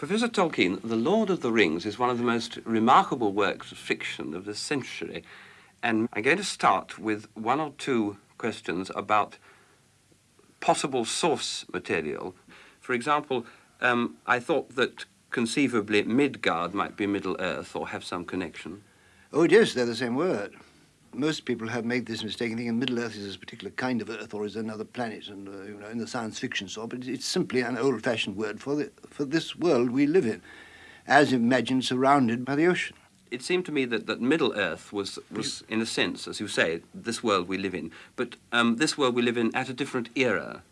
Professor Tolkien, The Lord of the Rings is one of the most remarkable works of fiction of this century. And I'm going to start with one or two questions about possible source material. For example, um, I thought that conceivably Midgard might be Middle Earth or have some connection. Oh, yes, they're the same word most people have made this mistake and thinking Middle-earth is a particular kind of Earth or is another planet, and uh, you know, in the science fiction sort. But it's simply an old-fashioned word for the, for this world we live in, as imagined surrounded by the ocean. It seemed to me that, that Middle Earth was, was, in a sense, as you say, this world we live in. But um, this world we live in at a different era.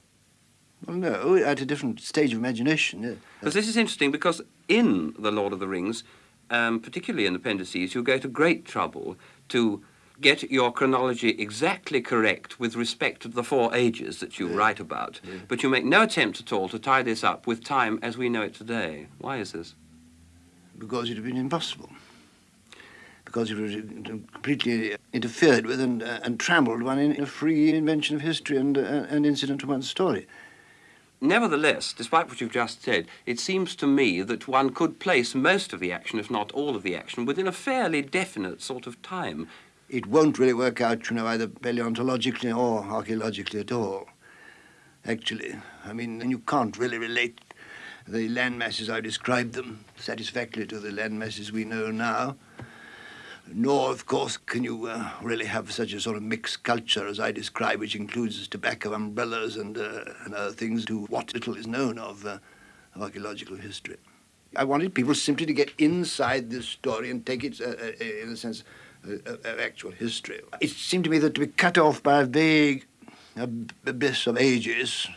Well, no, at a different stage of imagination. Yeah. Because this is interesting because in The Lord of the Rings, um, particularly in the Appendices, you go to great trouble to get your chronology exactly correct with respect to the four ages that you yeah. write about, yeah. but you make no attempt at all to tie this up with time as we know it today. Why is this? Because it would have been impossible. Because it would have completely interfered with and, uh, and trammeled one in a free invention of history and, uh, and incident to one's story. Nevertheless, despite what you've just said, it seems to me that one could place most of the action, if not all of the action, within a fairly definite sort of time it won't really work out, you know, either paleontologically or archaeologically at all, actually. I mean, you can't really relate the land masses I described them satisfactorily to the land masses we know now. Nor, of course, can you uh, really have such a sort of mixed culture as I describe, which includes tobacco umbrellas and, uh, and other things to what little is known of, uh, of archaeological history. I wanted people simply to get inside this story and take it, uh, uh, in a sense, Uh, of actual history. It seemed to me that to be cut off by a vague abyss of ages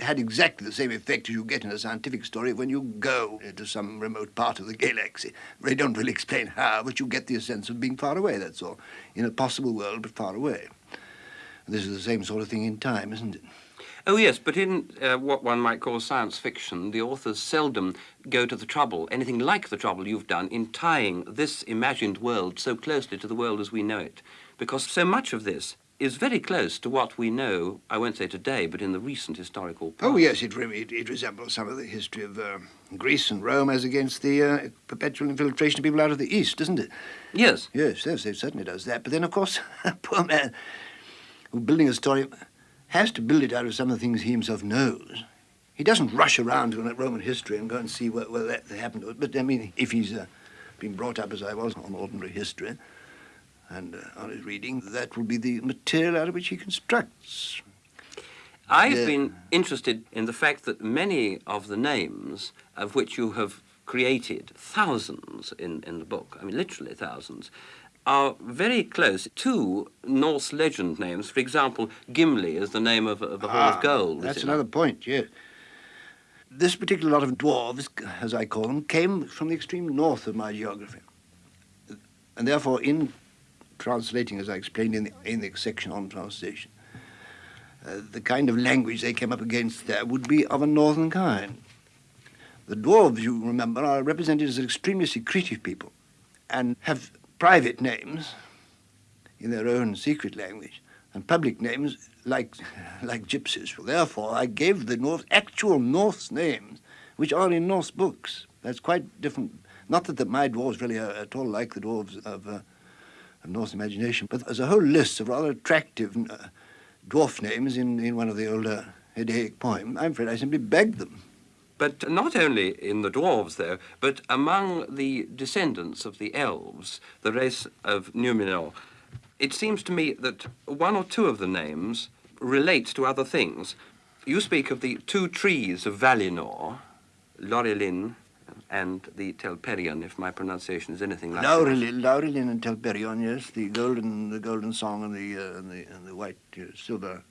had exactly the same effect as you get in a scientific story when you go uh, to some remote part of the galaxy. They don't really explain how, but you get the sense of being far away, that's all. In a possible world, but far away. This is the same sort of thing in time, isn't it? Oh, yes, but in uh, what one might call science fiction, the authors seldom go to the trouble, anything like the trouble you've done, in tying this imagined world so closely to the world as we know it. Because so much of this is very close to what we know, I won't say today, but in the recent historical past. Oh, yes, it, it, it resembles some of the history of uh, Greece and Rome as against the uh, perpetual infiltration of people out of the East, doesn't it? Yes. Yes, yes, it certainly does that. But then, of course, poor man, building a story has to build it out of some of the things he himself knows. He doesn't rush around to Roman history and go and see what, what that happened to it. But, I mean, if he's uh, been brought up as I was on ordinary history and uh, on his reading, that will be the material out of which he constructs. I've yeah. been interested in the fact that many of the names of which you have created thousands in, in the book, I mean literally thousands, are very close to Norse legend names. For example, Gimli is the name of, of a ah, of gold. That's another point, yes. This particular lot of dwarves, as I call them, came from the extreme north of my geography. And therefore, in translating, as I explained in the, in the section on translation, uh, the kind of language they came up against there would be of a northern kind. The dwarves, you remember, are represented as an extremely secretive people and have private names in their own secret language and public names like, like gypsies. Therefore, I gave the North actual Norse names, which are in Norse books. That's quite different. Not that the, my dwarves really are at all like the dwarves of, uh, of Norse imagination, but there's a whole list of rather attractive uh, dwarf names in, in one of the older Eddaic poems. I'm afraid I simply begged them. But not only in the dwarves, though, but among the descendants of the elves, the race of Numenor, it seems to me that one or two of the names relate to other things. You speak of the two trees of Valinor, Laurelin and the Telperion, if my pronunciation is anything like Laurelin, that. Laurelin and Telperion, yes, the golden, the golden song and the, uh, and the, and the white uh, silver.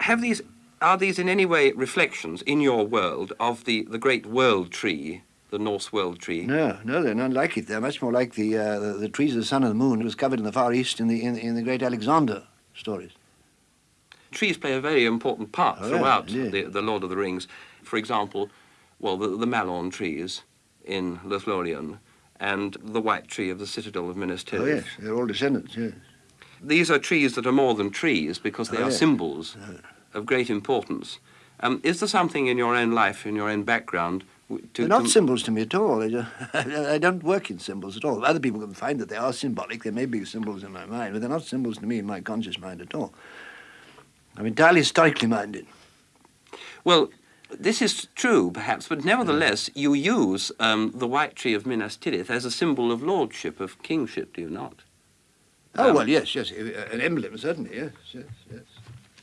Have these are these in any way reflections in your world of the, the great world tree, the Norse world tree? No, no, they're not like it. They're much more like the, uh, the, the, trees of the sun and the moon. It was covered in the Far East in the, in, in the great Alexander stories. Trees play a very important part oh, throughout yeah, the, the Lord of the Rings. For example, well, the, the Mallorn trees in Lothlorien and the white tree of the citadel of Minas Tirith. Oh, yes, they're all descendants, yes. These are trees that are more than trees because they oh, are yes. symbols. Oh of great importance. Um, is there something in your own life, in your own background, They're not symbols to me at all. They ju- I don't work in symbols at all. Other people can find that they are symbolic. They may be symbols in my mind, but they're not symbols to me in my conscious mind at all. I'm entirely historically minded. Well, this is true, perhaps, but nevertheless, you use um, the white tree of Minas Tirith as a symbol of lordship, of kingship, do you not? Oh, Um, well, yes, yes. An emblem, certainly, yes, yes, yes.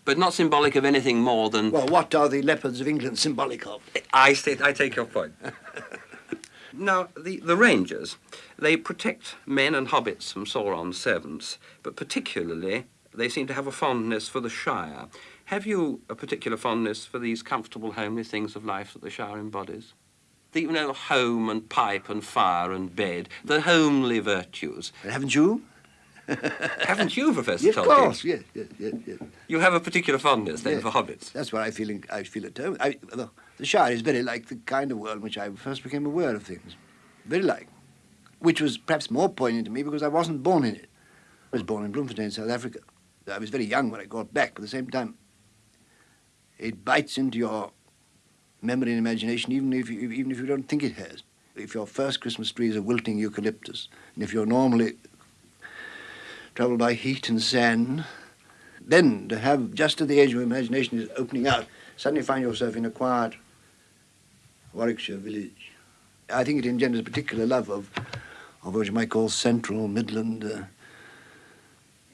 But not symbolic of anything more than. Well, what are the leopards of England symbolic of? I, say, I take your point. now, the, the Rangers, they protect men and hobbits from Sauron's servants, but particularly they seem to have a fondness for the Shire. Have you a particular fondness for these comfortable, homely things of life that the Shire embodies? The, you know, home and pipe and fire and bed, the homely virtues. Haven't you? Haven't you, Professor Yes, Tolkien? of course, yes, yes, yes, yes. You have a particular fondness then Yes. for hobbits. That's what I feel. In, I feel at home. I, the, the Shire is very like the kind of world in which I first became aware of things. Very like, which was perhaps more poignant to me because I wasn't born in it. I was born in Bloemfontein, South Africa. I was very young when I got back, but at the same time, it bites into your memory and imagination, even if you, even if you don't think it has. If your first Christmas tree is a wilting eucalyptus, and if you're normally troubled by heat and sand, then to have just at the age of imagination is opening out, suddenly find yourself in a quiet Warwickshire village. I think it engenders a particular love of, of what you might call central Midland uh,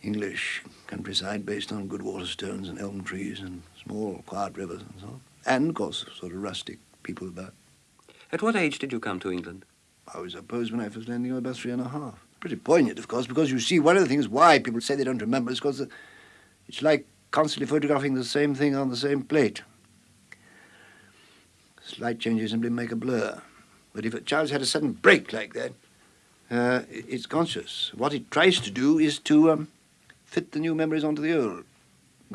English countryside based on good water stones and elm trees and small quiet rivers and so on. And, of course, sort of rustic people about. At what age did you come to England? I was suppose when I first landing, I was about three and a half. Pretty poignant, of course, because you see, one of the things why people say they don't remember is because it's like constantly photographing the same thing on the same plate. Slight changes simply make a blur. But if a child's had a sudden break like that, uh, it's conscious. What it tries to do is to um, fit the new memories onto the old.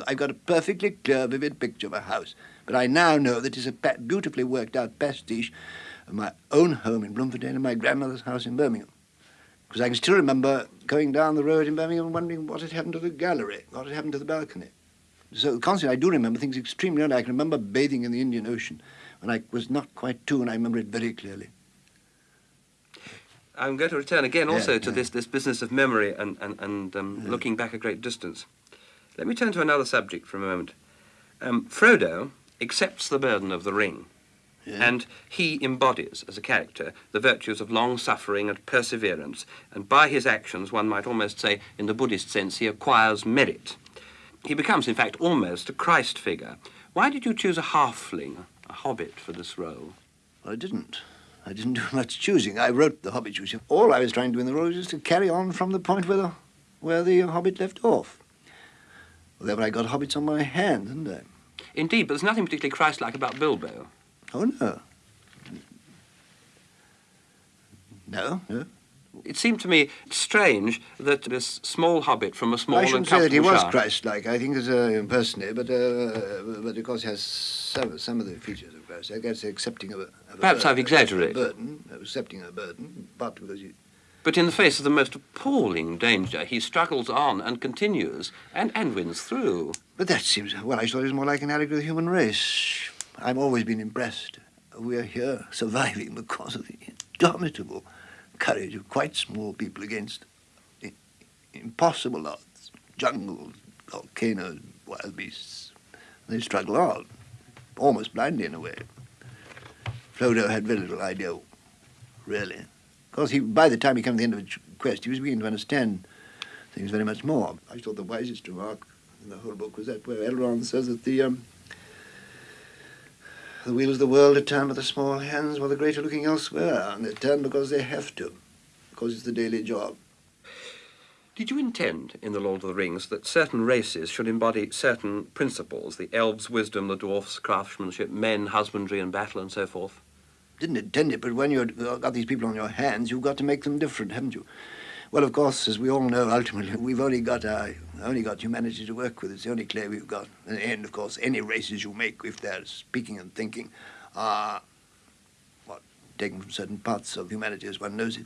I've got a perfectly clear, vivid picture of a house, but I now know that it's a beautifully worked out pastiche of my own home in Bloemfontein and my grandmother's house in Birmingham. Because I can still remember going down the road in Birmingham and wondering what had happened to the gallery, what had happened to the balcony. So constantly I do remember things extremely early. I can remember bathing in the Indian Ocean when I was not quite two, and I remember it very clearly. I'm going to return again Yeah, also to yeah. this, this business of memory and, and, and um, looking back a great distance. Let me turn to another subject for a moment. Um, Frodo accepts the burden of the ring, Yeah. and he embodies, as a character, the virtues of long suffering and perseverance, and by his actions, one might almost say, in the Buddhist sense, he acquires merit. He becomes, in fact, almost a Christ figure. Why did you choose a halfling, a hobbit, for this role? I didn't. I didn't do much choosing. I wrote The Hobbit. You see. All I was trying to do in the role was to carry on from the point where the, where the Hobbit left off. Well, there I got hobbits on my hands, didn't I? Indeed, but there's nothing particularly Christ-like about Bilbo. Oh, no. No, no. It seemed to me strange that this small hobbit from a small I and shouldn't say that he was Christ-like. I think as a personally, but uh, but of course he has some some of the features of Christ. I guess accepting of a, of Perhaps burden, I've exaggerated. A burden, accepting a burden, but because you But in the face of the most appalling danger, he struggles on and continues and, and wins through. But that seems, well, I thought it was more like an allegory of the human race. I've always been impressed. We're here surviving because of the indomitable courage of quite small people against impossible odds. Jungles, volcanoes, wild beasts. They struggle on, almost blindly in a way. Frodo had very little idea, really. Because he, by the time he came to the end of the quest, he was beginning to understand things very much more. I thought the wisest remark in the whole book was that where Elrond says that the um, the wheels of the world are turned by the small hands while the great are looking elsewhere, and they turn because they have to, because it's the daily job. Did you intend in The Lord of the Rings that certain races should embody certain principles, the elves' wisdom, the dwarfs' craftsmanship, men, husbandry and battle and so forth? Didn't intend it, but when you've got these people on your hands, you've got to make them different, haven't you? Well, of course, as we all know, ultimately, we've only got uh, only got humanity to work with. It's the only clay we've got. And, of course, any races you make, if they're speaking and thinking, are what taken from certain parts of humanity as one knows it,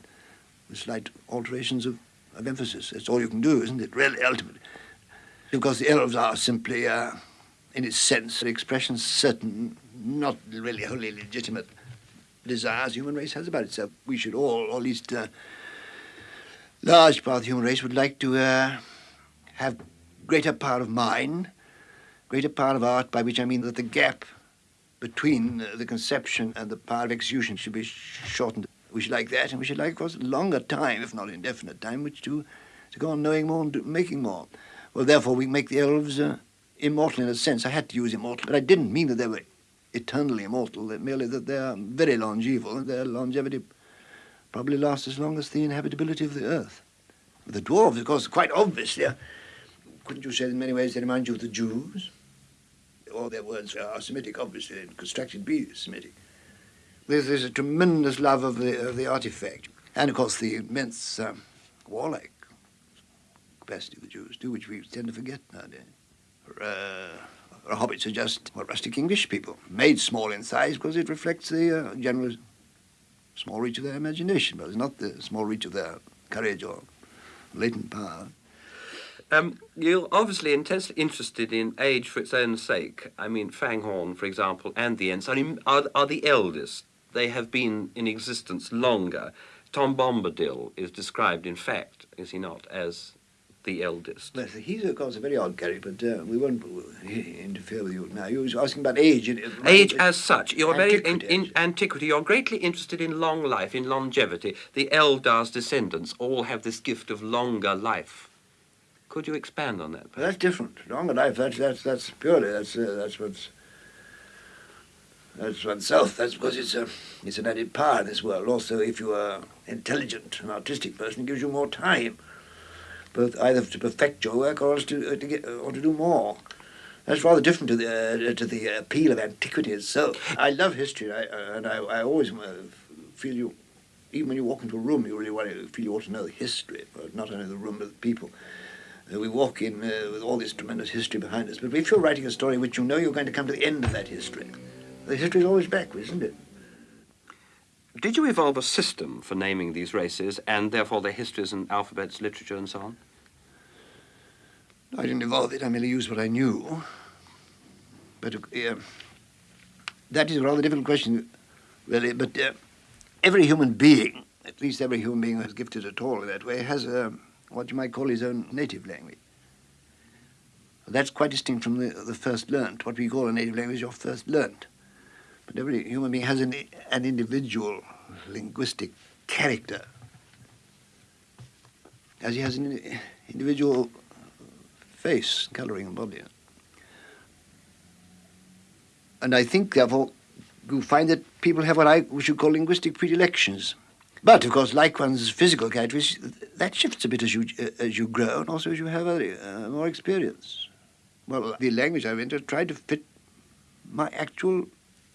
with slight alterations of, of emphasis. That's all you can do, isn't it? Really, ultimately, because the elves are simply, uh, in its sense, expressions certain, not really wholly legitimate desires human race has about itself. We should all, or at least a large part of the human race, would like to uh, have greater power of mind, greater power of art, by which I mean that the gap between uh, the conception and the power of execution should be shortened. We should like that, and we should like, of course, longer time, if not indefinite time, which to, to go on knowing more and do, making more. Well, therefore, we make the elves uh, immortal in a sense. I had to use immortal, but I didn't mean that they were eternally immortal, merely that they are very longeval, their longevity probably last as long as the inhabitability of the earth. The dwarves, of course, quite obviously, uh, couldn't you say in many ways they remind you of the Jews? All their words are Semitic, obviously, and constructed be Semitic. There's, there's a tremendous love of the, of the artifact, and of course the immense um, warlike capacity of the Jews, too, which we tend to forget nowadays. Uh, hobbits are just well, rustic English people, made small in size because it reflects the uh, general small reach of their imagination, but it's not the small reach of their courage or latent power. Um, you're obviously intensely interested in age for its own sake. I mean, Fangorn, for example, and the Ents are, are, the eldest. They have been in existence longer. Tom Bombadil is described, in fact, is he not, as the eldest? Well, he's, of course, a very odd character, but uh, we won't interfere with you now. You were asking about age. age as such. You're very in, in antiquity. You're greatly interested in long life, in longevity. The Eldar's descendants all have this gift of longer life. Could you expand on that? Well, that's different. Longer life. That's that's that's purely that's uh, that's what's that's oneself. That's because it's a it's an added power in this world. Also, if you are intelligent, an artistic person, it gives you more time either to perfect your work or else to, uh, to get, or to do more. That's rather different to the uh, to the appeal of antiquity itself. I love history, I, uh, and I, I always uh, feel you, even when you walk into a room, you really want to feel you ought to know the history, not only the room but the people. Uh, we walk in uh, with all this tremendous history behind us, but if you're writing a story which you know you're going to come to the end of that history, the history is always backwards, isn't it? Did you evolve a system for naming these races and therefore their histories and alphabets, literature and so on? I didn't evolve it, I merely used what I knew. But uh, that is a rather difficult question, really. But uh, every human being, at least every human being who is gifted at all in that way, has a, what you might call his own native language. That's quite distinct from the, the first learnt. What we call a native language your first learnt. But every human being has an, an individual linguistic character, as he has an individual face, colouring and body. And I think, therefore, you find that people have what I should call linguistic predilections. But, of course, like one's physical characteristics, that shifts a bit as you, uh, as you grow and also as you have uh, more experience. Well, the language I've entered tried to fit my actual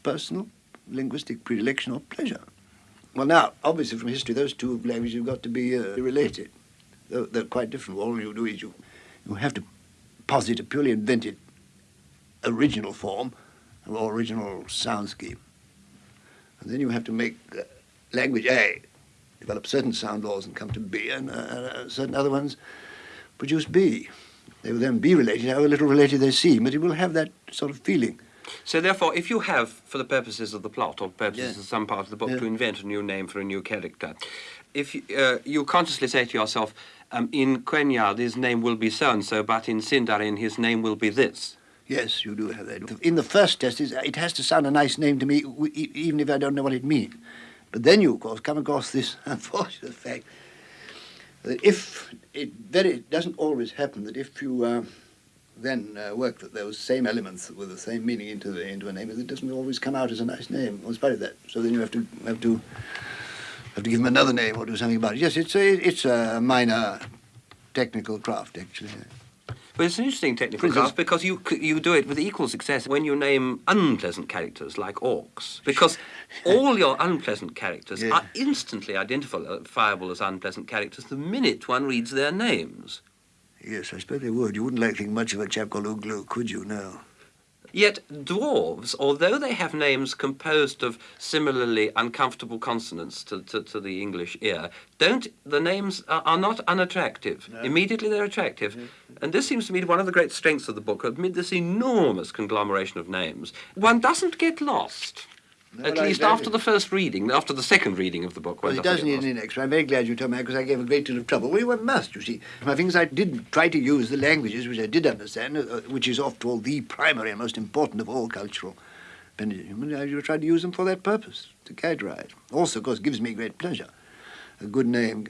personal linguistic predilection or pleasure. Well, now, obviously from history, those two languages have got to be uh, related. They're, they're, quite different. All you do is you, you have to posit a purely invented original form or original sound scheme. And then you have to make uh, language A develop certain sound laws and come to B, and uh, uh, certain other ones produce B. They will then be related, however little related they seem, but it will have that sort of feeling. So therefore, if you have, for the purposes of the plot or purposes of some part of the book, to invent a new name for a new character, if you, uh, you consciously say to yourself, um, in Quenya his name will be so-and-so, but in Sindarin his name will be this. Yes, you do have that. In the first test, it has to sound a nice name to me, even if I don't know what it means. But then you, of course, come across this unfortunate fact that if it very it doesn't always happen that if you uh, then uh, work that those same elements with the same meaning into the, into a name, it doesn't always come out as a nice name, in spite of that. So then you have to have to have to give him another name or do something about it. Yes, it's a, it's a minor technical craft, actually. But it's an interesting technical craft because you you do it with equal success when you name unpleasant characters like orcs. Because all your unpleasant characters yeah. are instantly identifiable as unpleasant characters the minute one reads their names. Yes, I suppose they would. You wouldn't like to think much of a chap called Uglu, could you, no? Yet dwarves, although they have names composed of similarly uncomfortable consonants to, to, to the English ear, don't the names are, are not unattractive. No. Immediately they're attractive. Mm -hmm. And this seems to me one of the great strengths of the book, amid this enormous conglomeration of names. One doesn't get lost. No, At least after the first reading, after the second reading of the book. Well, it doesn't need any extra. I'm very glad you told me because I gave a great deal of trouble. Well, one must, you see. My things I did try to use the languages which I did understand, uh, which is, after all, the primary and most important of all cultural. And I tried to use them for that purpose, to characterize. Also, of course, gives me great pleasure. A good name.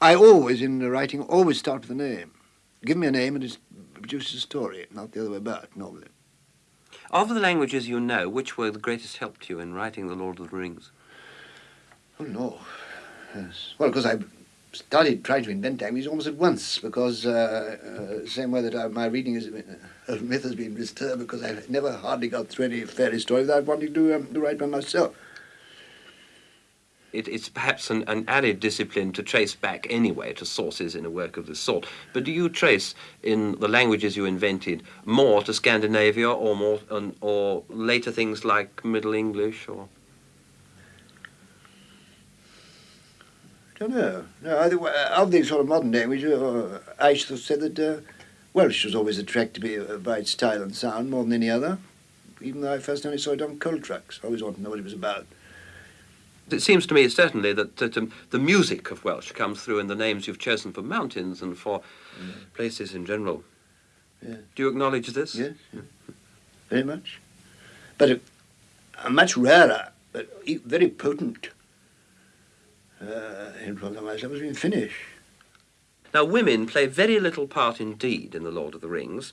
I always, in the writing, always start with a name. Give me a name and it produces a story, not the other way about, normally. Of the languages you know, which were the greatest help to you in writing The Lord of the Rings? Oh, no. Yes. Well, because I started trying to invent languages almost at once, because uh, uh, same way that I, my reading is, uh, myth has been disturbed because I've never hardly got through any fairy story without wanting to, um, to write one myself. It, it's perhaps an, an added discipline to trace back anyway to sources in a work of this sort. But do you trace in the languages you invented more to Scandinavia or more or later things like Middle English or? I don't know. No, I think, uh, of the sort of modern language, uh, I should have said that uh, Welsh was always attracted to me uh, by its style and sound more than any other, even though I first only saw it on coal trucks. I always wanted to know what it was about. It seems to me certainly that, that um, the music of Welsh comes through in the names you've chosen for mountains and for places in general. Yeah. Do you acknowledge this? Yes, very much. But a, a much rarer, but very potent uh, influence has been Finnish. Now, women play very little part indeed in The Lord of the Rings.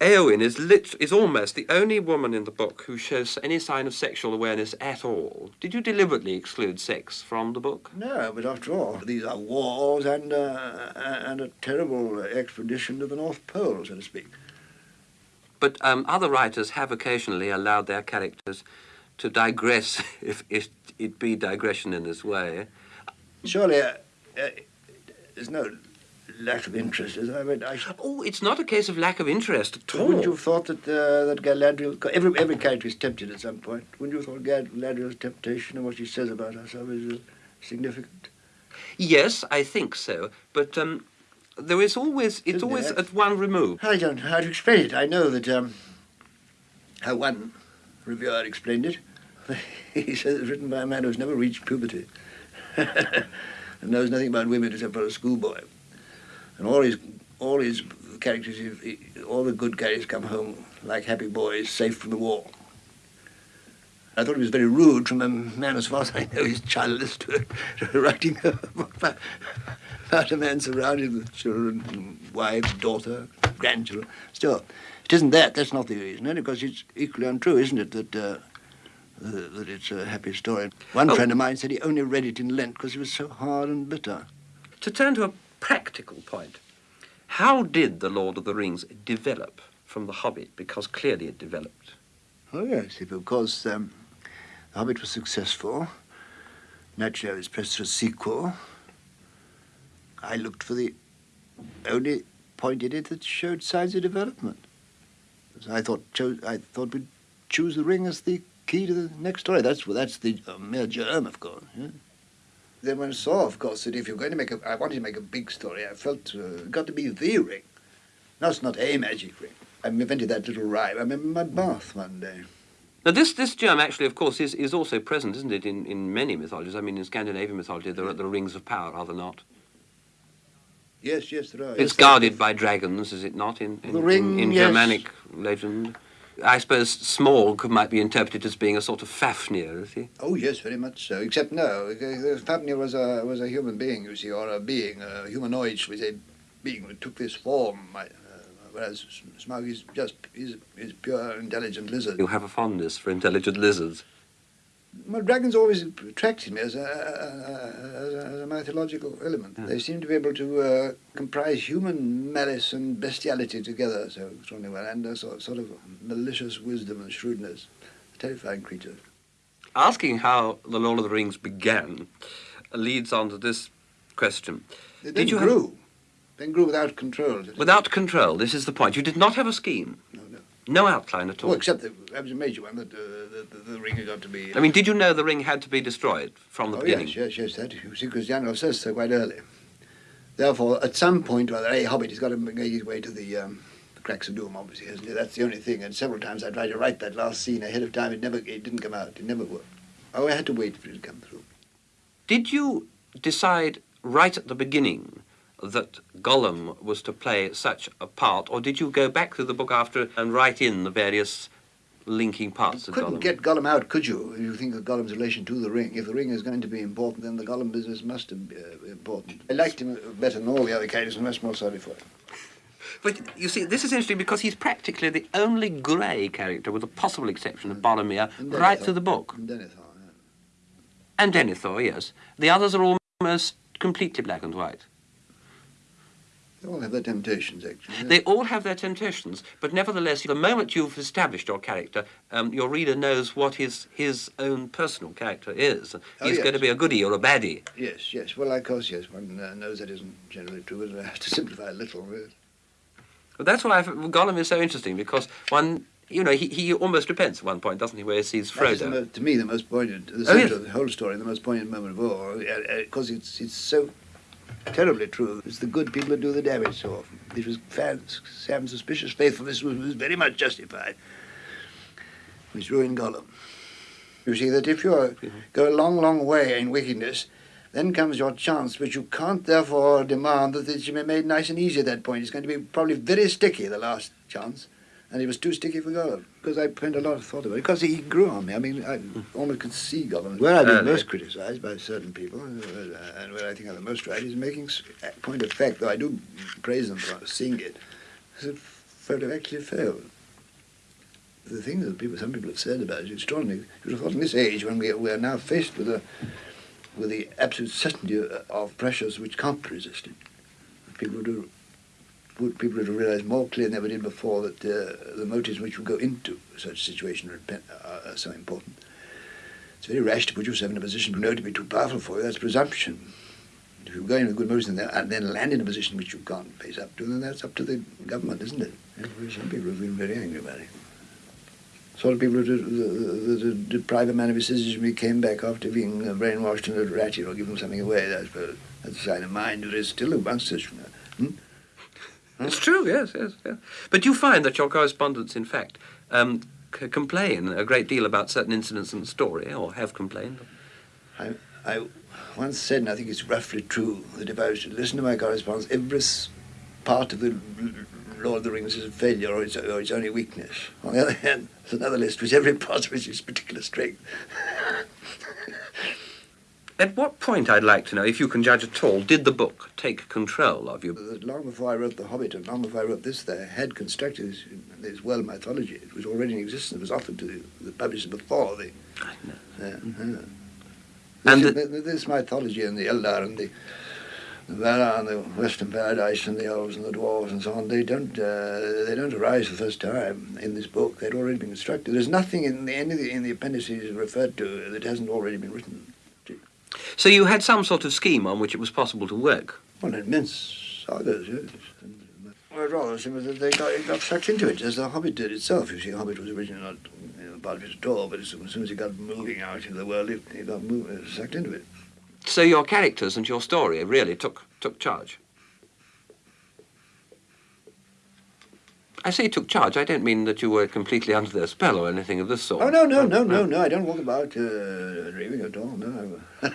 Eowyn is, lit- is almost the only woman in the book who shows any sign of sexual awareness at all. Did you deliberately exclude sex from the book? No, but after all, these are wars and, uh, and a terrible expedition to the North Pole, so to speak. But um, other writers have occasionally allowed their characters to digress, if, if it be digression in this way. Surely uh, uh, there's no lack of interest. I read, I Oh, it's not a case of lack of interest at all. wouldn't you have thought that uh, that Galadriel, every every character is tempted at some point. Wouldn't you have thought Galadriel's temptation and what she says about herself is uh, significant? Yes, I think so. But um, there is always, it's Isn't always there? at one remove. I don't know how to explain it. I know that um, how one reviewer explained it. he says it's written by a man who's never reached puberty and knows nothing about women except for a schoolboy. And all his all his characters, all the good characters come home like happy boys, safe from the war. I thought it was very rude from a man as far as I know he's childless to, to writing about, about a man surrounded with children, wife, daughter, grandchildren. Still, it isn't that. That's not the reason. Only because it's equally untrue, isn't it, that uh, uh, that it's a happy story. One Oh. friend of mine said he only read it in Lent because it was so hard and bitter. To turn to a practical point, how did The Lord of the Rings develop from The Hobbit? Because clearly it developed. Oh yes, course um, The Hobbit was successful, naturally I was pressed for a sequel. I looked for the only point in it that showed signs of development. I thought I thought we'd choose the ring as the key to the next story. That's that's the uh, mere germ, of course. Yeah. Then one saw, of course, that if you're going to make a, I wanted to make a big story. I felt uh, it got to be the ring. No, it's not a magic ring. I invented that little rhyme. I remember my bath one day. Now, this, this germ actually, of course, is, is also present, isn't it, in, in many mythologies? I mean, in Scandinavian mythology, there are the rings of power, are there not? Yes, yes, there are. It's yes, guarded by dragons, is it not, in, in, The ring, in, in yes. Germanic legend? I suppose Smaug might be interpreted as being a sort of Fafnir, is he? Oh, yes, very much so. Except no, Fafnir was a was a human being, you see, or a being, a humanoid, shall we say, being who took this form. Uh, whereas Smaug is just is is pure intelligent lizard. You have a fondness for intelligent lizards. Well, dragons always attracted me as a, as a, as a mythological element. Yeah. They seem to be able to uh, comprise human malice and bestiality together so strongly well, and a sort, sort of malicious wisdom and shrewdness. Terrifying creatures. Asking how The Lord of the Rings began leads on to this question. They Did you have- grew. Then grew without control. Without control, this is the point. You did not have a scheme, No, no. outline at all. Well, except that that was a major one, that uh, the, the, the ring had got to be... I mean, did you know the ring had to be destroyed from the oh, beginning? yes, yes, yes, that, you see, Christiano says so quite early. Therefore, at some point or other, a hobbit has got to make his way to the, um, the cracks of doom, obviously, hasn't it? That's the only thing. And several times I tried to write that last scene ahead of time. It never, it didn't come out. It never worked. Oh, I had to wait for it to come through. Did you decide right at the beginning that Gollum was to play such a part, or did you go back through the book after and write in the various linking parts You of couldn't Gollum? get Gollum out, could you? If you think of Gollum's relation to the ring. If the ring is going to be important, then the Gollum business must be uh, important. I liked him better than all the other characters, and much more sorry for it. But you see, this is interesting because he's practically the only grey character, with the possible exception of Boromir, right through the book. And Denethor, yeah. And Denethor, yes. The others are almost completely black and white. They all have their temptations, actually. yeah. They all have their temptations, but nevertheless, the moment you've established your character, um, your reader knows what his, his own personal character is. Oh, He's going to be a goodie or a baddie. Yes, yes. Well, of course, yes. One uh, knows that isn't generally true, but I have to simplify a little. Yes. But that's why I, Gollum is so interesting, because one, you know, he, he almost repents at one point, doesn't he, where he sees That is the Frodo. mo- to me, the most poignant, the Oh, yes. of the whole story, the most poignant moment of all, because it's it's so terribly true. It's the good people who do the damage so often. It was Sam's suspicious faithfulness was, was very much justified, which ruined Gollum. You see that if you mm-hmm. go a long, long way in wickedness, then comes your chance, but you can't therefore demand that it should be made nice and easy at that point. It's going to be probably very sticky, the last chance. And it was too sticky for Gollum, because I spent a lot of thought about it, because he grew on me. I mean, I almost could see Gollum. Where I've been Early. most criticised by certain people, uh, and where I think I'm the most right, is making s- a point of fact, though I do praise them for seeing it, is that Frodo actually failed. The thing that people, some people have said about it is extraordinary. You would have thought in this age, when we, we are now faced with a with the absolute certainty of- of pressures which can't be resisted. People would, have- would people would have realised more clearly than ever did before that uh, the motives which would go into such a situation are, are, so important. It's very rash to put yourself in a position you know to be too powerful for you. That's presumption. If you go in with good motives and then, and then land in a position which you can't face up to, then that's up to the government, isn't it? And some people have been very angry about it. Sort of people who did- deprive a man of his citizenship when he came back after being uh, brainwashed and a ratchet or given something away. I suppose that's a sign of mind. There is still a bunch such. Hmm? It's true, yes, yes, yes. But you find that your correspondents, in fact, um, complain a great deal about certain incidents in the story, or have complained. I, I once said, and I think it's roughly true, that if I was to listen to my correspondence, every part of the Lord of the Rings is a failure or its, or its only weakness. On the other hand, there's another list which every part of which is particular strength. At what point, I'd like to know, if you can judge at all, did the book take control of you? Uh, long before I wrote The Hobbit and long before I wrote this, they had constructed this, this world mythology. It was already in existence. It was offered to the, the publishers before the. I know. Uh, uh. Yeah, yeah. And this, th- this mythology and the Eldar and the, the Valar and the Western Paradise and the elves and the dwarves and so on, they don't uh, they don't arise for the first time in this book. They'd already been constructed. There's nothing in the any of the, in the appendices referred to that hasn't already been written. So you had some sort of scheme on which it was possible to work. Well, immense sagas, yes. Well, rather similar that they got, got sucked into it, as the Hobbit did itself. You see, Hobbit was originally not you know, part of it at all, but as soon as he got moving out into the world, he, got move, uh, sucked into it. So your characters and your story really took, took charge. I say took charge, I don't mean that you were completely under their spell or anything of this sort. Oh, no, no, no, no, no, I don't walk about uh, dreaming at all, no.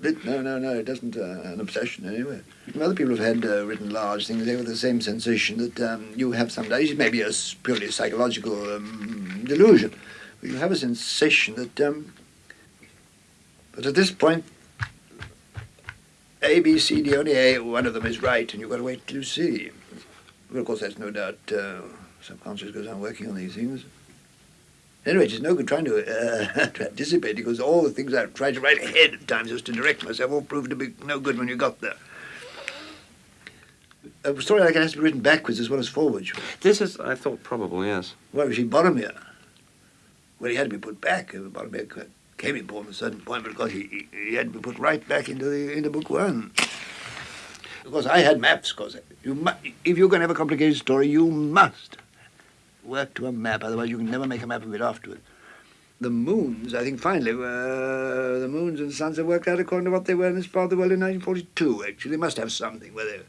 Bit- no, no, no, it doesn't uh, an obsession anyway. Other people have had uh, written large things, they have the same sensation that um, you have sometimes. It may be a purely psychological um, delusion, but you have a sensation that, um, but at this point, A, B, C, D, only A, one of them is right, and you've got to wait till you see. Well, of course, that's no doubt uh, subconscious goes on working on these things. Anyway, it's no good trying to, uh, to anticipate because all the things I've tried to write ahead at times just to direct myself all proved to be no good when you got there. A story like that has to be written backwards as well as forwards. This is, I thought, probable, yes. Well, you see, Boromir, well, he had to be put back. Uh, Boromir came important at a certain point, but of course he, he, he had to be put right back into the into book one. Of course, I had maps. Because you mu- if you're going to have a complicated story, you must work to a map. Otherwise, you can never make a map of it afterward. The moons, I think, finally, were the moons and the suns are worked out according to what they were in this part of the world in 1942. Actually, they must have something where they.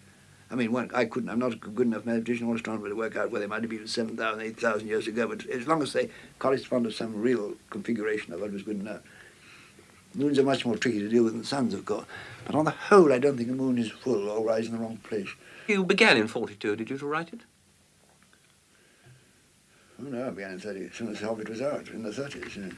I mean, one, I couldn't, I'm not a good enough mathematician or astronomer to work out where they might have been 7,000, 8,000 years ago, but as long as they correspond to some real configuration of it was good enough. Moons are much more tricky to deal with than the suns, of course. But on the whole, I don't think the moon is full or rise in the wrong place. You began in 42, did you, to write it? Oh, no, I began in 30, as soon as Hobbit was out, in the 30s. Yeah.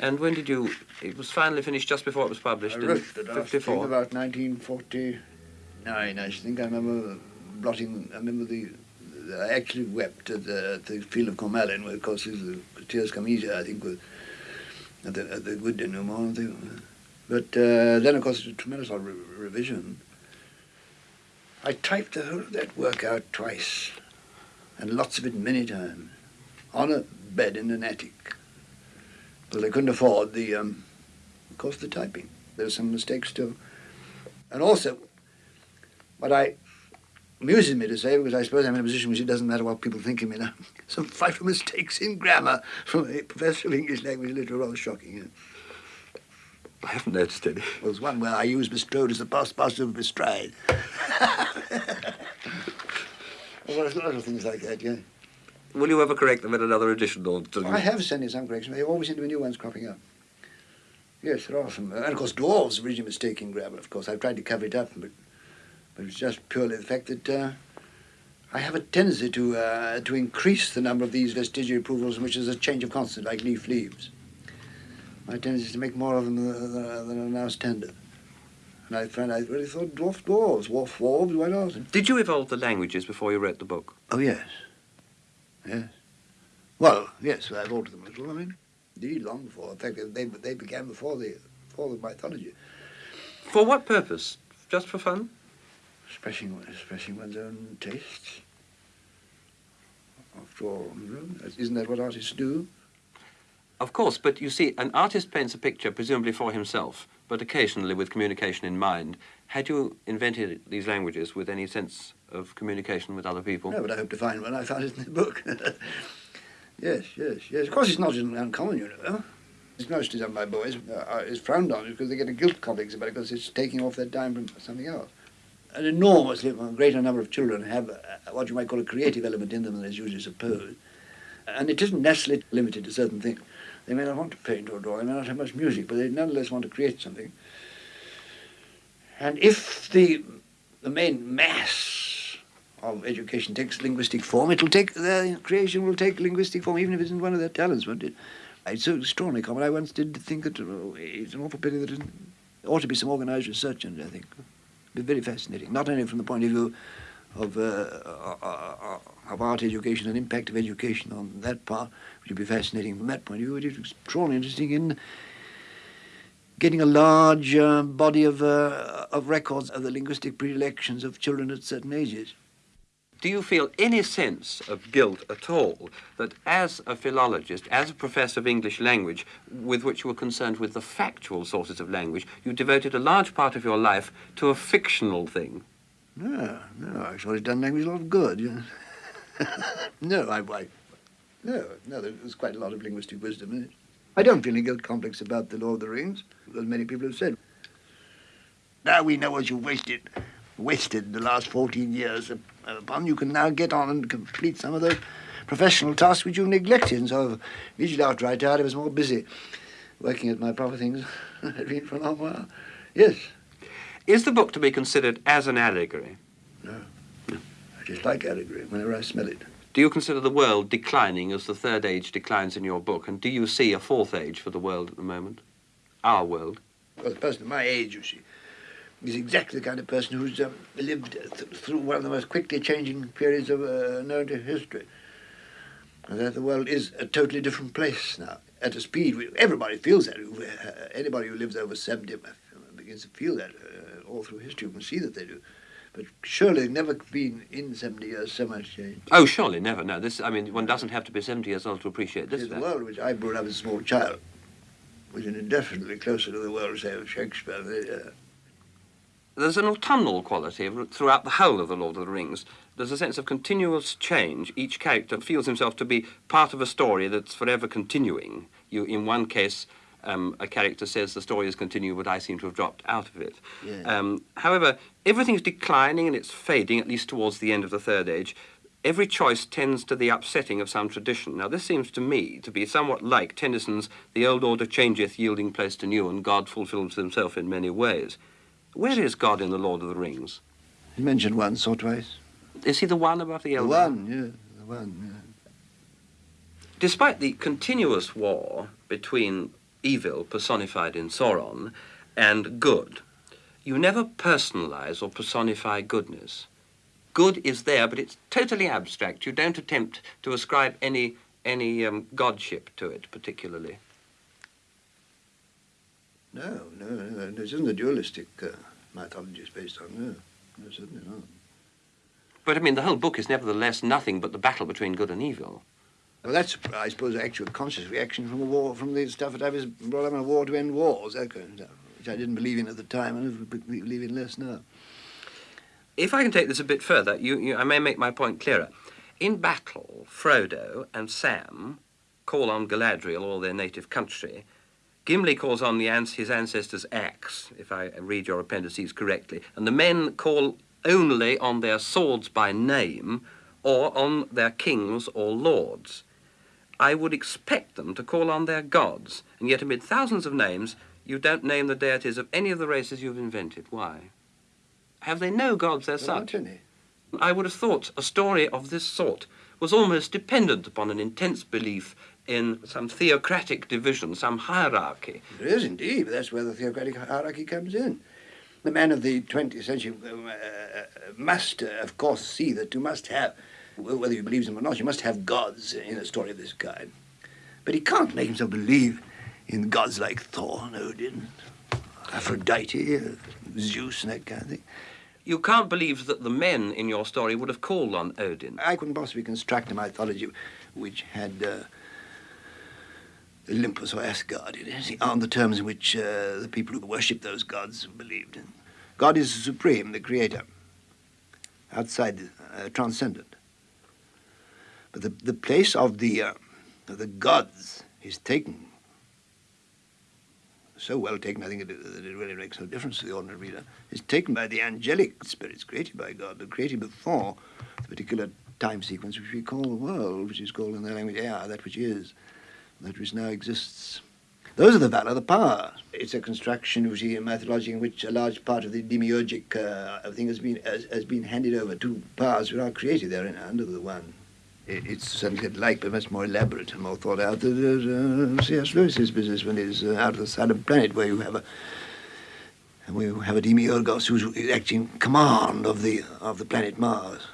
And when did you... It was finally finished just before it was published I in wrote the last thing about 1949, I think. I remember blotting, I remember the, I actually wept at the, at the field of Cormallen, where, of course, the tears come easier, I think, with, the, at the good denouement. Think. But uh, then, of course, it's a tremendous re- revision. I typed the whole of that work out twice, and lots of it many times, on a bed in an attic, because I couldn't afford the, um, of course, the typing. There were some mistakes too. And also, what I amuses me to say, because I suppose I'm in a position which it doesn't matter what people think of me now, some frightful mistakes in grammar from a professor of English language literature, rather shocking. Yeah. I haven't noticed any. There was one where I used bestrode as the past participle of bestride. well, there's a lot of things like that, yeah. Will you ever correct them in another edition? Or do I have sent in some corrections. There always seem to be new ones cropping up. Yes, there are some. And of course, dwarves are originally mistaking grammar, of course. I've tried to cover it up, but, but it's just purely the fact that uh, I have a tendency to, uh, to increase the number of these vestigial approvals, which is a change of consonant, like leaf leaves. My tendency is to make more of them than, than, than are now standard. And I find I really thought dwarf dwarves, dwarf dwarves, why not? Did you evolve the languages before you wrote the book? Oh, yes. Yes. Well, yes, I've altered them a little. I mean, indeed, long before. In fact, they, they began before the, before the mythology. For what purpose? Just for fun? Expressing, expressing one's own tastes. After all, isn't that what artists do? Of course, but you see, an artist paints a picture presumably for himself, but occasionally with communication in mind. Had you invented these languages with any sense of communication with other people? No, but I hope to find one. I found it in the book. yes, yes, yes. Of course, it's not uncommon, you know. It's mostly done by boys. Uh, it's frowned on because they get a guilt complex about it because it's taking off their time from something else. An enormously greater number of children have uh, what you might call a creative element in them than is usually supposed. And it isn't necessarily limited to certain things. They may not want to paint or draw, they may not have much music, but they nonetheless want to create something. And if the, the main mass of education takes linguistic form, it'll take, their creation will take linguistic form, even if it isn't one of their talents, won't it? It's so extraordinarily common. I once did think that oh, it's an awful pity that there ought to be some organised research in it, I think. Be very fascinating, not only from the point of view of, uh, uh, uh, of art education and impact of education on that part, which would be fascinating from that point of view. It is extraordinarily interesting in getting a large uh, body of, uh, of records of the linguistic predilections of children at certain ages. Do you feel any sense of guilt at all that as a philologist, as a professor of English language, with which you were concerned with the factual sources of language, you devoted a large part of your life to a fictional thing? No, no, I thought it done language a lot of good. No, I, I, no, no, there's quite a lot of linguistic wisdom in it. I don't feel any guilt complex about the Lord of the Rings, as many people have said. Now we know what you've wasted, wasted the last 14 years upon. You can now get on and complete some of those professional tasks which you've neglected. And so, immediately after I died, I was more busy working at my proper things than I'd been for a long while. Yes. Is the book to be considered as an allegory? No. no. I just like allegory whenever I smell it. Do you consider the world declining as the third age declines in your book? And do you see a fourth age for the world at the moment? Our world? Well, the person of my age, you see, is exactly the kind of person who's um, lived th through one of the most quickly changing periods of uh, known to history. And that the world is a totally different place now, at a speed. Everybody feels that. Uh, anybody who lives over 70 begins to feel that uh, all through history. You can see that they do. But surely never been in 70 years so much change. Oh, surely never. No, this. I mean, one doesn't have to be 70 years old to appreciate this. The world which I brought up as a small child was indefinitely closer to the world, say, of Shakespeare. Uh, There's an autumnal quality throughout the whole of The Lord of the Rings. There's a sense of continuous change. Each character feels himself to be part of a story that's forever continuing. You, in one case, um, a character says the story is continuing, but I seem to have dropped out of it. Yeah. Um, however, everything's declining and it's fading, at least towards the end of the Third Age. Every choice tends to the upsetting of some tradition. Now, this seems to me to be somewhat like Tennyson's The old order changeth, yielding place to new, and God fulfills himself in many ways. Where is God in The Lord of the Rings? He's mentioned once or twice. Is he the one above the The one, yeah, the one, yeah. Despite the continuous war between evil, personified in Sauron, and good, you never personalize or personify goodness. Good is there, but it's totally abstract. You don't attempt to ascribe any, any um, godship to it, particularly. No, no, no, this isn't a dualistic uh, mythology it's based on, no. No, certainly not. But I mean, the whole book is nevertheless nothing but the battle between good and evil. Well, that's, I suppose, actual conscious reaction from the war, from the stuff that I was brought up in a war to end wars, that kind of stuff, which I didn't believe in at the time and I believe in less now. If I can take this a bit further, you, you, I may make my point clearer. In battle, Frodo and Sam call on Galadriel or their native country. Gimli calls on the, ans- his ancestors' axe, if I read your appendices correctly, and the men call only on their swords by name or on their kings or lords. I would expect them to call on their gods, and yet amid thousands of names, you don't name the deities of any of the races you've invented. Why? Have they no gods as Well, such? not any. I would have thought a story of this sort was almost dependent upon an intense belief in some theocratic division, some hierarchy. There is indeed, but that's where the theocratic hierarchy comes in. The man of the 20th century uh, uh, must, of course, see that you must have, whether you believe them or not, you must have gods in a story of this kind. But he can't make himself believe in gods like Thor and Odin, Aphrodite, uh, Zeus, and that kind of thing. You can't believe that the men in your story would have called on Odin. I couldn't possibly construct a mythology which had uh, Olympus or Asgard in it, on the terms in which uh, the people who worship those gods believed. In. God is supreme, the creator, outside, uh, transcendent. But the, the place of the, uh, of the gods is taken, so well taken, I think it, that it really makes no difference to the ordinary reader, is taken by the angelic spirits created by God, but created before the particular time sequence which we call the world, which is called in their language Ea, that which is, that which now exists. Those are the Valar, the power. It's a construction, see, in mythology in which a large part of the demiurgic uh, thing has been has, has been handed over to powers which are created therein under the one. It's certainly like, but much more elaborate and more thought out. There's uh, C.S. Lewis's business when he's uh, out of the silent planet, where you have a where you have a demiurgos who's actually in command of the of the planet Mars.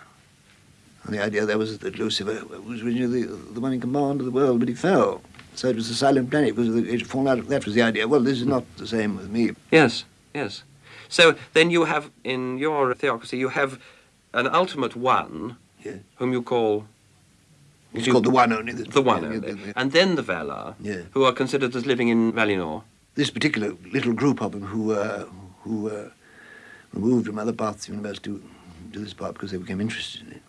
And the idea there was that Lucifer was originally the, the one in command of the world, but he fell. So it was a silent planet because it fallen out. Of, that was the idea. Well, this is not the same with me. Yes, yes. So then you have, in your theocracy, you have an ultimate one, whom you call It's You- called the one only. the one, yeah, only. yeah, and then the Valar, Yeah. who are considered as living in Valinor. This particular little group of them who uh, who uh, removed from other parts of the universe to, to this part because they became interested in it.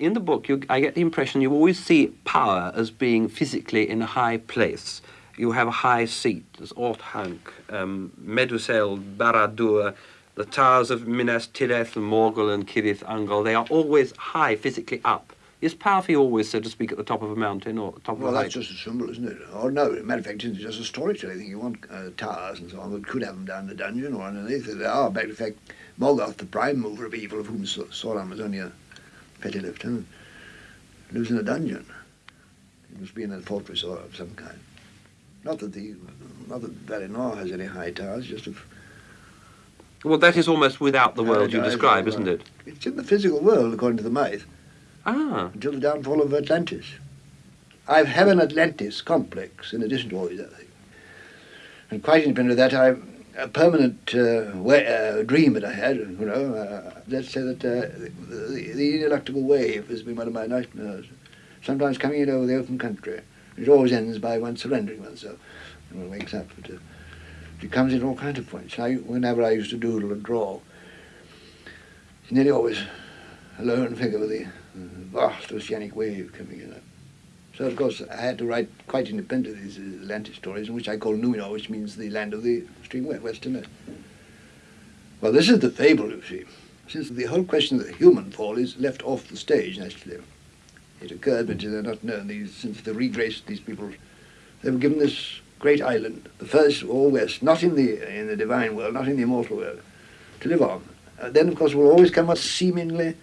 In the book, you, I get the impression you always see power as being physically in a high place. You have a high seat. There's Orthanc, um, Meduseld, Barad-dûr, the towers of Minas Tirith, Morgul, and Cirith Ungol. They are always high, physically up. Is power for you always, so to speak, at the top of a mountain or top Well, of a that's height? just a symbol, isn't it? Or no, as a matter of fact, it's just a storytelling think You want uh, towers and so on, but could have them down the dungeon or underneath. They are, matter of fact, Morgoth, the prime mover of evil, of whom Sauron was only a petty lieutenant, lives in a dungeon. He must be in a fortress or of some kind. Not that the, not that Valinor has any high towers, just of Well, that is almost without the world you describe, isn't it? It's in the physical world, according to the myth, Ah, until the downfall of Atlantis. I have an Atlantis complex in addition to all these other things. And quite independent of that, I a permanent uh, way, uh, dream that I had, you know, uh, let's say that uh, the, the ineluctable wave has been one of my nightmares. Sometimes coming in over the open country. It always ends by one surrendering oneself when one wakes up. But, it comes in all kinds of points. I, whenever I used to doodle and draw, nearly always a lone figure with the vast oceanic wave coming in. So, of course, I had to write quite independently these Atlantic stories, which I call Numenor, which means the land of the extreme western. Well, this is the fable, you see. Since the whole question of the human fall is left off the stage, naturally. It occurred, but they're not known. These, since the regraced these people, they were given this great island, the first all west, not in the in the divine world, not in the immortal world, to live on. And then, of course, will always come a seemingly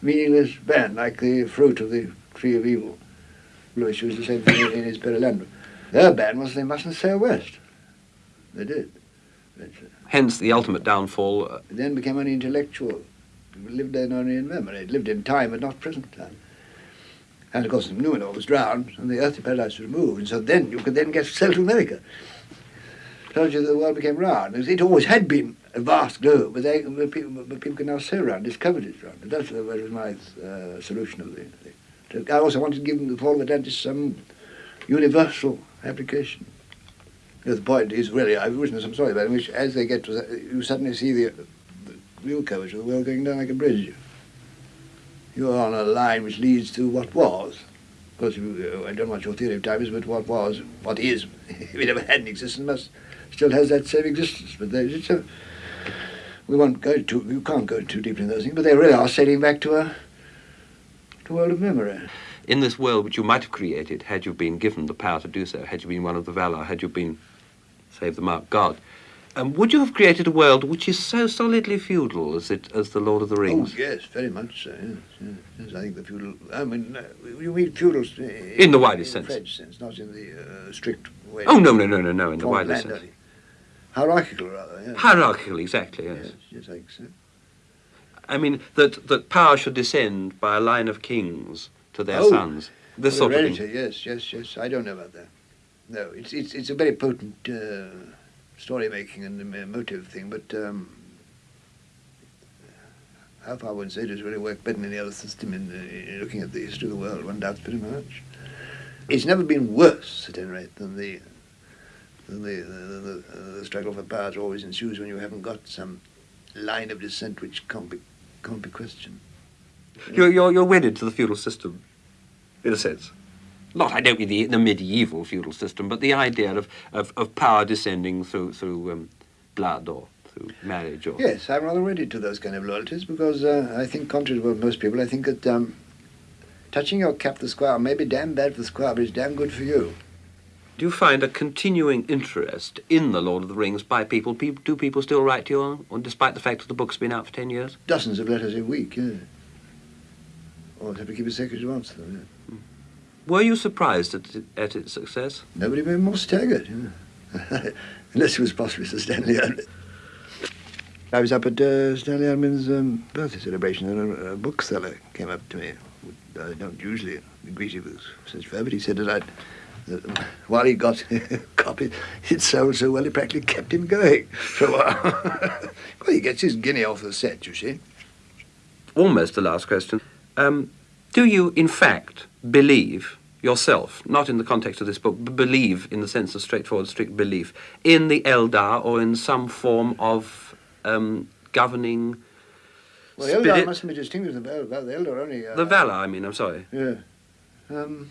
meaningless band, like the fruit of the tree of evil. Lewis used the same thing in his Perelandra. Their ban was they mustn't sail west. They did. But, uh, Hence the ultimate downfall. uh, it then became only intellectual. People lived then only in memory. It lived in time, but not present time. And of course, the Numenor was drowned, and the earthly paradise was removed, and so then you could then get to America. Told you the world became round. It always had been a vast globe, but, they, but, people, but people can now sail around, discovered it round. And that's uh, that was my uh, solution of the thing. I also wanted to give them the fall of Atlantis some um, universal application. The point is really, I've written some story about which as they get to that, you suddenly see the, the real curvature of the world going down like a bridge. You're on a line which leads to what was. Of course, you, I don't know what your theory of time is, but what was, what is, if it ever had an existence, must still has that same existence. But it's a, we won't go too, you can't go too deeply in those things, but they really are sailing back to a, to world of memory. In this world which you might have created had you been given the power to do so, had you been one of the Valar, had you been, save the mark, God, um, would you have created a world which is so solidly feudal as it as the Lord of the Rings? Oh, yes, very much so. Yes, yes, yes, I think the feudal. I mean, uh, you mean feudal in, In the widest in sense. French sense, not in the uh, strict way. Oh no no no no no! In the widest sense. Hierarchical, rather. Yes. hierarchical, exactly. Yes. yes, yes, I think so. I mean that that power should descend by a line of kings to their Oh, sons. This sort of thing. yes, yes, yes. I don't know about that. No, it's it's it's a very potent uh, story making and uh, motive thing, but um, how far one would say it does really work better than any other system in, uh, in looking at the history of the world. One doubts pretty much. It's never been worse, at any rate, than the than the the, the, uh, the struggle for power always ensues when you haven't got some line of descent which can't be can't be questioned. You're, you're you're wedded to the feudal system, in a sense. Not, I don't mean the, the medieval feudal system, but the idea of, of, of power descending through through um, blood or through marriage or. Yes, I'm rather ready to those kind of loyalties because uh, I think, contrary to what most people, I think that um, touching your cap the squire may be damn bad for the squire, but it's damn good for you. Do you find a continuing interest in the Lord of the Rings by people? Pe- do people still write to you, on, despite the fact that the book's been out for ten years? Dozens of letters a week, yeah. Have to keep a secret to answer them. Yeah. Were you surprised at, it- at its success? Nobody been more staggered, yeah. unless it was possibly Sir Stanley. I was up at uh, Stanley Unwin's um, birthday celebration, and a, a bookseller came up to me. I don't usually greet you with such fervour, but he said that I'd while he got copies, it sold so well it practically kept him going for a while. well, he gets his guinea off the set, you see. Almost the last question. Um, do you, in fact, believe yourself, not in the context of this book, but believe in the sense of straightforward, strict belief, in the Eldar or in some form of um, governing Well, the Eldar mustn't be distinguished from the Eldar. The Eldar only... Uh, The Valar, I mean, I'm sorry. Yeah. Um,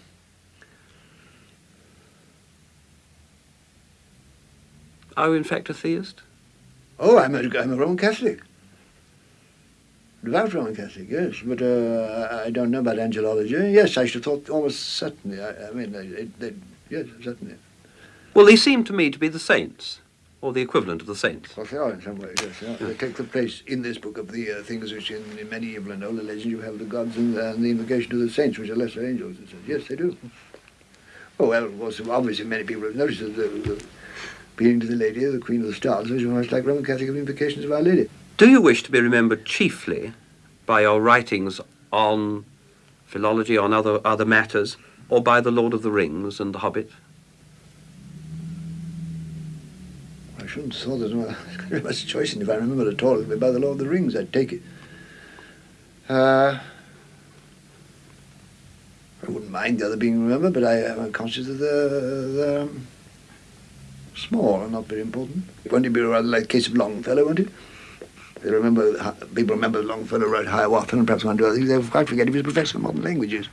Are you, in fact, a theist? oh, I'm a, I'm a Roman Catholic. Devout Roman Catholic, yes. But uh, I- don't know about angelology. Yes, I should have thought almost certainly. I, I mean, they, they, yes, certainly. Well, they seem to me to be the saints, or the equivalent of the saints. Well, they are in some ways, yes. They, are. they take the place in this book of the uh, things which in, in medieval and older legends you have the gods and, and the invocation of the saints, which are lesser angels. It says. Yes, they do. Oh, well, of course, obviously many people have noticed that the, the appealing to the lady, the Queen of the Stars, which is much like Roman Catholic invocations of Our Lady. Do you wish to be remembered chiefly by your writings on philology, on other, other matters, or by The Lord of the Rings and The Hobbit? I shouldn't have thought there was very much choice in if I remember at all. It'd be by the Lord of the Rings, I'd take it. Uh, I wouldn't mind the other being remembered, but I am conscious that they're, they're um, small and not very important. Won't it be rather like the case of Longfellow, won't it? They remember, people remember Longfellow wrote Hiawatha and perhaps one or two other things. They quite forget he was a professor of modern languages.